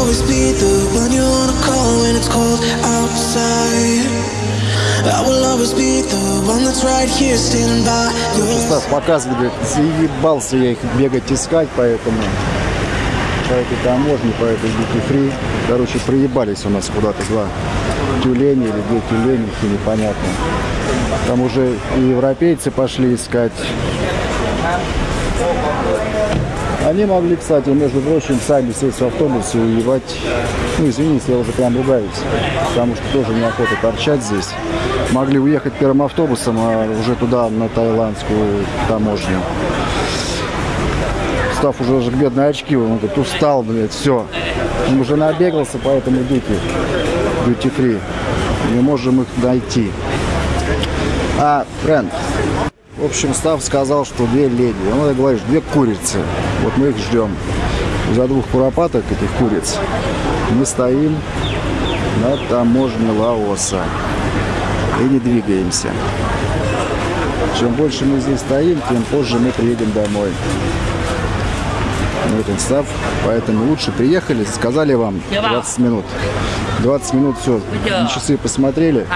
always be the one you wanna call when it's cold outside. Стас показывает, говорит, заебался я их бегать искать, поэтому по этой таможне, по этой duty free. Короче, проебались у нас куда-то два тюлени или две тюленихи, непонятно. Там уже и европейцы пошли искать. Они могли, кстати, между прочим, сами сесть в автобус и уебать. Ну, извините, я уже прям ругаюсь, потому что тоже неохота торчать здесь. Могли уехать первым автобусом, а уже туда, на тайландскую таможню. Став уже даже бедные очки, он говорит, устал, блядь, все. Он уже набегался, поэтому дути, дути фри. Не можем их найти. А, френд, в общем, Став сказал, что две леди. Ну, ты говоришь, две курицы. Вот мы их ждем. За двух куропаток этих куриц мы стоим на таможне Лаоса и не двигаемся. Чем больше мы здесь стоим, тем позже мы приедем домой. Ну, вот он став, поэтому лучше приехали, сказали вам 20 минут. 20 минут все, на часы посмотрели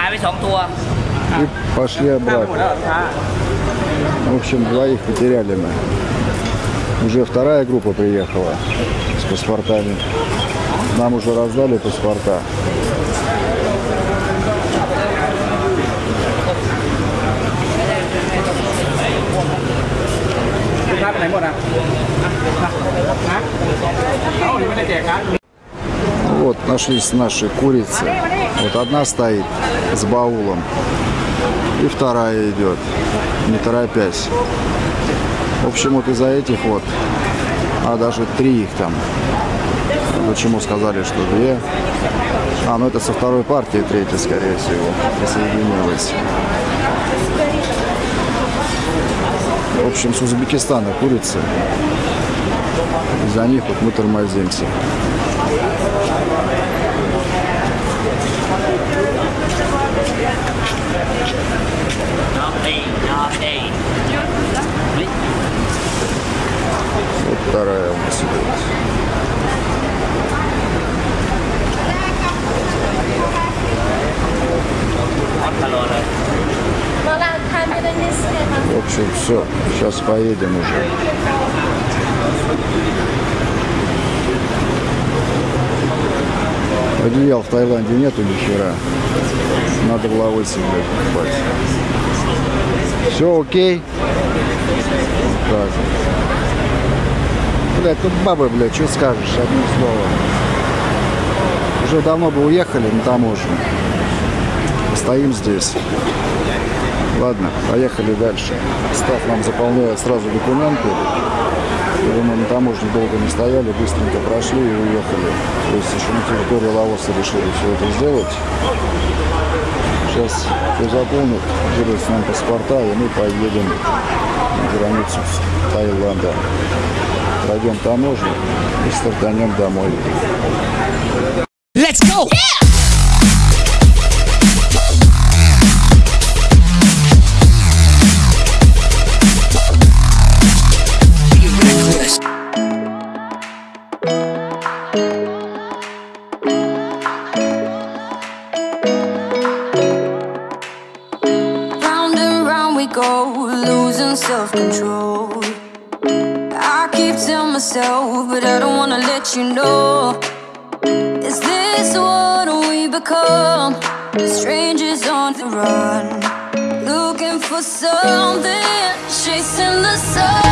и пошли обратно. В общем, двоих потеряли мы. Уже вторая группа приехала с паспортами. Нам уже раздали паспорта. Вот нашлись наши курицы. Вот одна стоит с баулом. И вторая идет не торопясь. В общем, вот из-за этих вот, а даже три их там. Почему сказали, что две? А, ну это со второй партии третья, скорее всего, присоединилась. В общем, с Узбекистана курицы. Из-за них вот мы тормозимся. Вот вторая у нас идет. В общем, все. Сейчас поедем уже. Одеял в Таиланде нету ни хера. Надо Лаосе, блядь, покупать. Все окей? Так. Блядь, тут бабы, блядь, что скажешь, одним словом. Уже давно бы уехали на таможню. Стоим здесь. Ладно, поехали дальше. Став нам заполняет сразу документы. И мы на таможне долго не стояли, быстренько прошли и уехали. То есть еще на территории Лаоса решили все это сделать. Сейчас все заполнят, делают нам паспорта, и мы поедем на границу с Таиланда. Пройдем таможню и стартанем домой. Let's go! Round chasing the sun.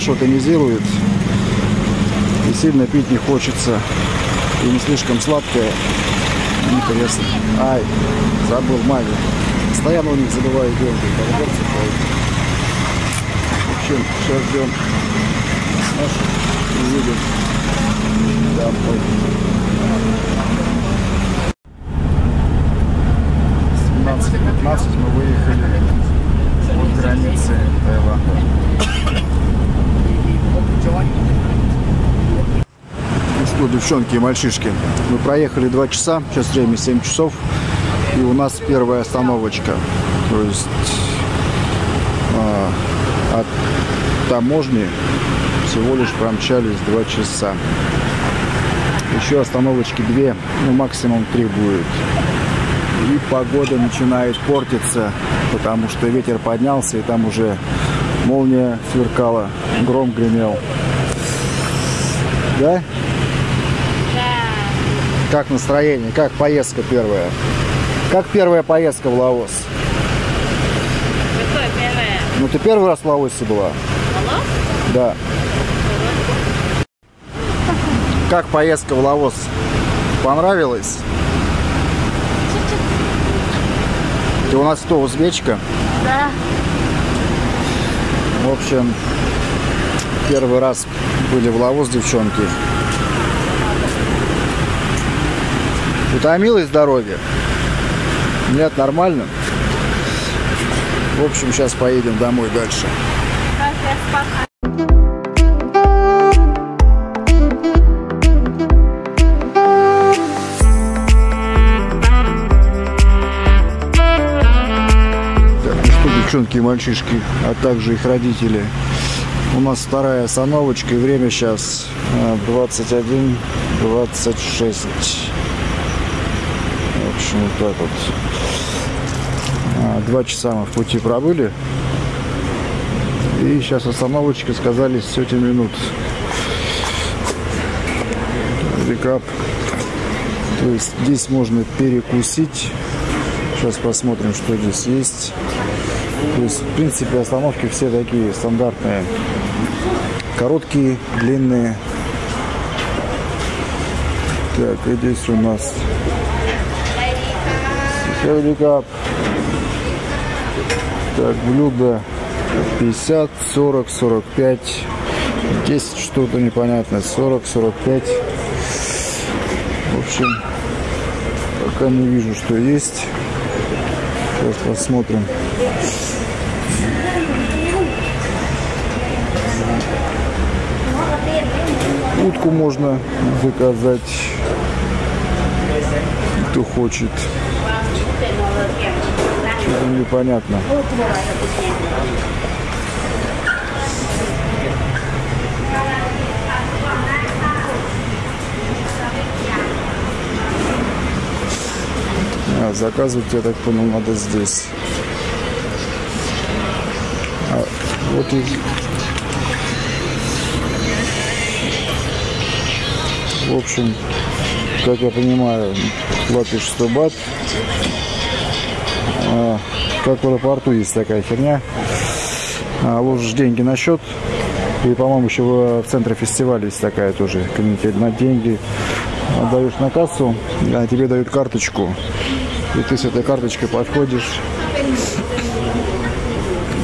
Хорошо тонизирует. И сильно пить не хочется. И не слишком сладкая. Интересно. Ай, забыл маме. Постоянно у них забываю деньги. В общем, сейчас ждем нашу и едем домой. 17-15 мы выехали от границы Таиланда. Ну что, девчонки и мальчишки, мы проехали 2 часа, сейчас время 7 часов, и у нас первая остановочка. То есть а, от таможни всего лишь промчались 2 часа. Еще остановочки 2, ну максимум 3 будет. И погода начинает портиться, потому что ветер поднялся, и там уже молния сверкала, гром гремел. Да? Как настроение? Как поездка первая? Как первая поездка в Лаос? Какое первое? Ну ты первый раз в Лаосе была? Лаос? Да. Как поездка в Лаос? Понравилась? Ты у нас кто, узбечка? Да. В общем, первый раз были в Лаос, девчонки. Утомилась с дороги? Нет, нормально? В общем, сейчас поедем домой дальше. Ну девчонки и мальчишки, а также их родители. У нас вторая остановочка, и время сейчас 21, 26. В общем, вот так вот. А, Два часа мы в пути пробыли. И сейчас остановочка, сказали, сети минут. Рекап. То есть здесь можно перекусить. Сейчас посмотрим, что здесь есть. То есть, в принципе, остановки все такие стандартные. Короткие, длинные. Так, и здесь у нас Хеликап. Так, блюдо 50, 40, 45. 10 что-то непонятное. 40, 45. В общем, пока не вижу, что есть. Сейчас посмотрим. Утку можно заказать, кто хочет. Что-то непонятно. А, заказывать, я так понял, надо здесь. А, вот и... В общем, как я понимаю, платишь 100 бат. А, как в аэропорту есть такая херня. А, ложишь деньги на счет. И, по-моему, еще в, центре фестиваля есть такая тоже канитель на деньги. Отдаешь на кассу, а тебе дают карточку. И ты с этой карточкой подходишь.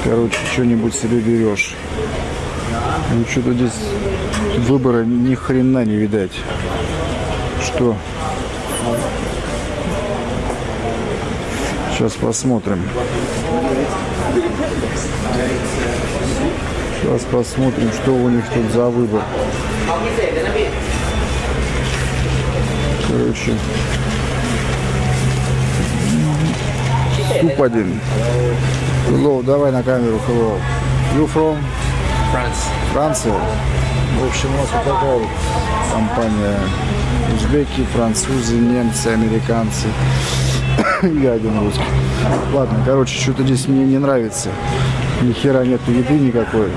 Короче, что-нибудь себе берешь. Ну, что-то здесь выбора ни хрена не видать. Что? Сейчас посмотрим. Сейчас посмотрим, что у них тут за выбор. Короче. Суп один. Hello, давай на камеру. Hello. You from? France. Франция. В общем, у нас вот такая вот компания. Узбеки, французы, немцы, американцы. Я один русский. Ладно, короче, что-то здесь мне не нравится. Ни хера нету еды никакой.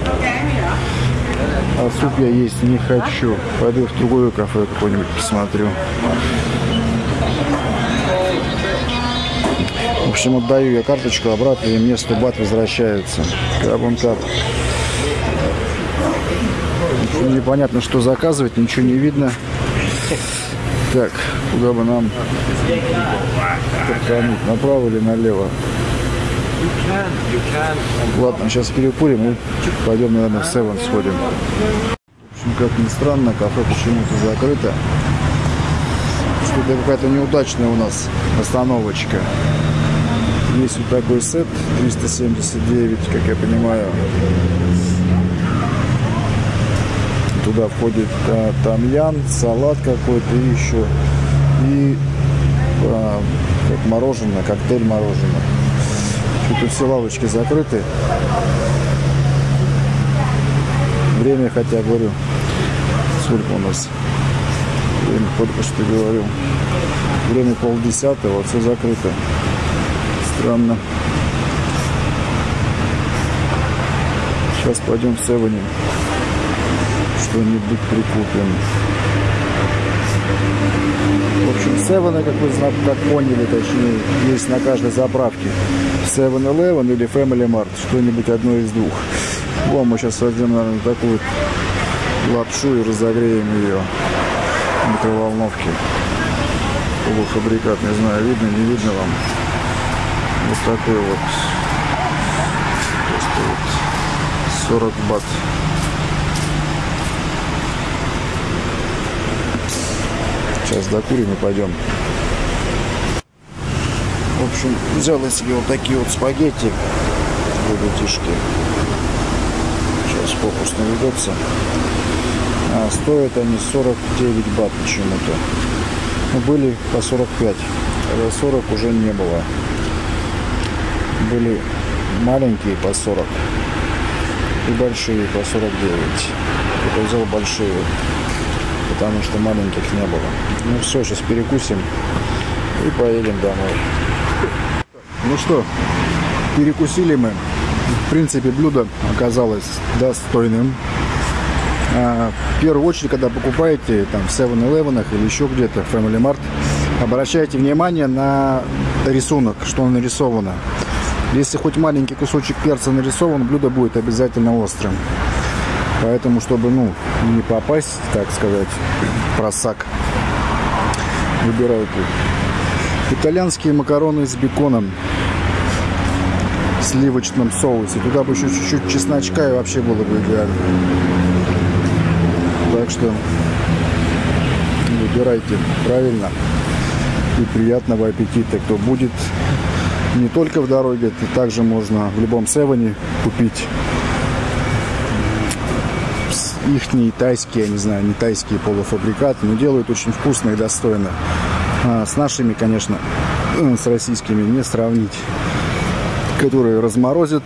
А суп я есть не хочу. Пойду в другое кафе какое-нибудь посмотрю. В общем, отдаю я карточку обратно, и мне 100 бат возвращается. Как. Ничего непонятно, что заказывать, ничего не видно. Так, куда бы нам подкануть, направо или налево? Ладно, сейчас перекурим и пойдем, наверное, в Севен сходим. В общем, как ни странно, кафе почему-то закрыто. Что-то какая-то неудачная у нас остановочка. Есть вот такой сет 379, как я понимаю. Туда входит а, тамьян, салат какой-то и еще. И а, как мороженое, коктейль мороженое. Тут все лавочки закрыты. Время, хотя говорю, сколько у нас? Время только что говорю. Время полдесятого, все закрыто. Странно. Сейчас пойдем в Севене. Что-нибудь прикупим. В общем, Севены, как вы как поняли, точнее, есть на каждой заправке. 7-Eleven или Family Mart. Что-нибудь одно из двух. Вон мы сейчас возьмем, наверное, такую лапшу и разогреем ее в микроволновке. Полуфабрикат, не знаю, видно, не видно вам. Вот такой вот. Просто вот 40 бат. Сейчас докурим и пойдем. В общем, взял я себе вот такие вот спагетти. Ребятишки. Сейчас фокус наведется. А, стоят они 49 бат почему-то. Ну, были по 45. А 40 уже не было. Были маленькие по 40 и большие по 49. Я взял большие, потому что маленьких не было. Ну все, сейчас перекусим и поедем домой. Ну что, перекусили мы. В принципе, блюдо оказалось достойным. А, В первую очередь, когда покупаете там в 7-Eleven или еще где-то, Family Mart, обращайте внимание на рисунок, что нарисовано. Если хоть маленький кусочек перца нарисован, блюдо будет обязательно острым. Поэтому, чтобы ну, не попасть, так сказать, в просак, выбирайте. Итальянские макароны с беконом в сливочном соусе. Туда бы еще чуть-чуть чесночка и вообще было бы идеально. Так что выбирайте правильно и приятного аппетита. Кто будет не только в дороге, это также можно в любом севене купить их тайские, я не знаю, не тайские полуфабрикаты, но делают очень вкусно и достойно. А с нашими, конечно, с российскими не сравнить. Которые разморозят,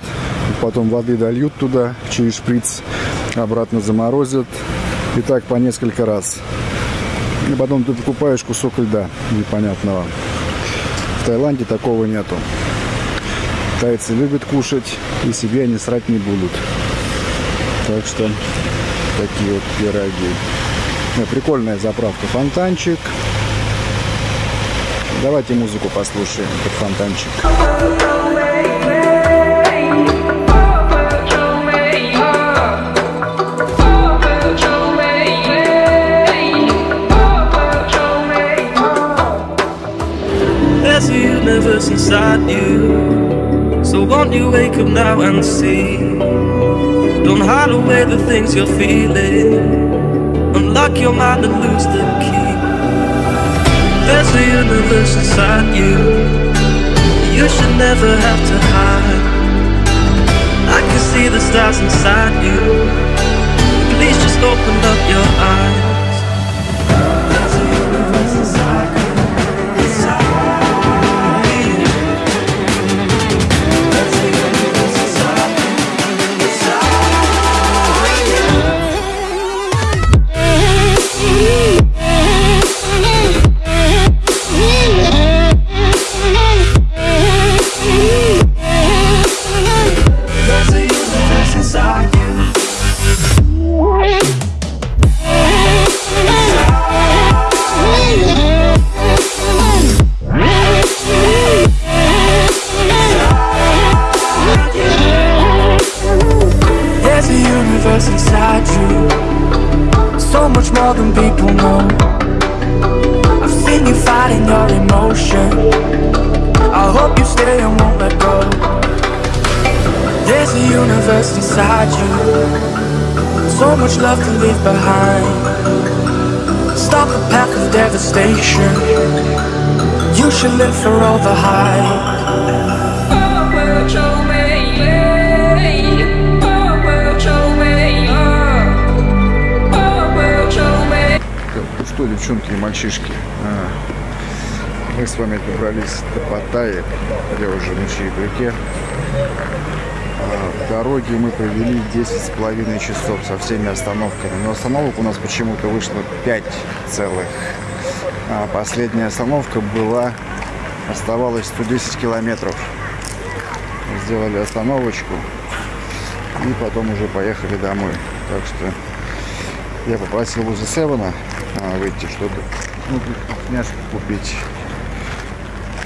потом воды дольют туда через шприц, обратно заморозят. И так по несколько раз. И потом ты покупаешь кусок льда непонятного. В Таиланде такого нету. Тайцы любят кушать, и себе они срать не будут. Так что такие вот пироги. Ну, прикольная заправка. Фонтанчик. Давайте музыку послушаем под фонтанчик. Inside you. So won't you wake up now and see. Don't hide away the things you're feeling. Unlock your mind and lose the key. There's a universe inside you. You should never have to hide. I can see the stars inside you. Please just open up for all the hype. Что, девчонки и мальчишки, а, мы с вами добрались до Паттайи, где уже на Чаепряке. А, В дороге мы провели 10 с половиной часов со всеми остановками. Но остановок у нас почему-то вышло 5 целых. А последняя остановка была, оставалось 110 километров. Сделали остановочку и потом уже поехали домой. Так что я попросил возле Севена а, выйти, чтобы ну, вкусняшку купить.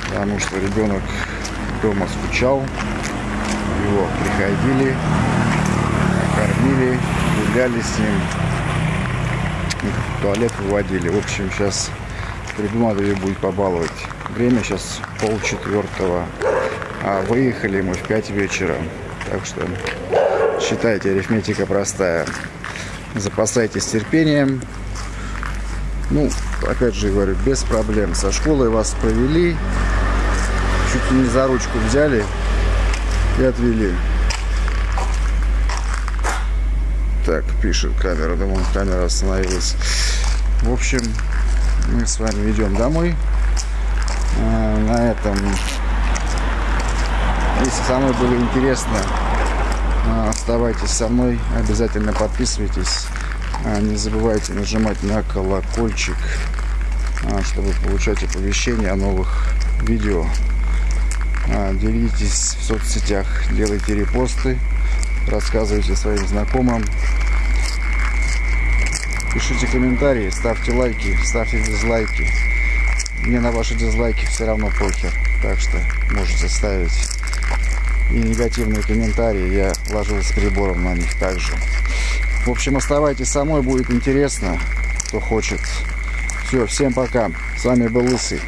Потому что ребенок дома скучал. Его приходили, кормили, гуляли с ним. туалет выводили. В общем, сейчас придумал ее будет побаловать. Время сейчас полчетвертого. А выехали мы в 5 вечера. Так что считайте, арифметика простая запасайтесь терпением. Ну, опять же говорю, без проблем. Со школы вас провели, чуть не за ручку взяли и отвели. Так, пишет камера, думаю, камера остановилась. В общем, мы с вами идем домой. А, На этом, если самой было интересно, а, Оставайтесь со мной, обязательно подписывайтесь. А, Не забывайте нажимать на колокольчик, чтобы получать оповещения о новых видео. Делитесь в соцсетях, делайте репосты, рассказывайте своим знакомым. Пишите комментарии, ставьте лайки, ставьте дизлайки. Мне на ваши дизлайки все равно похер, так что можете ставить и негативные комментарии я ложил с прибором на них также. В общем, оставайтесь со мной, будет интересно, кто хочет. Все, всем пока. С вами был Лысый.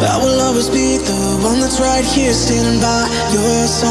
I will always be the one that's right here standing by your side.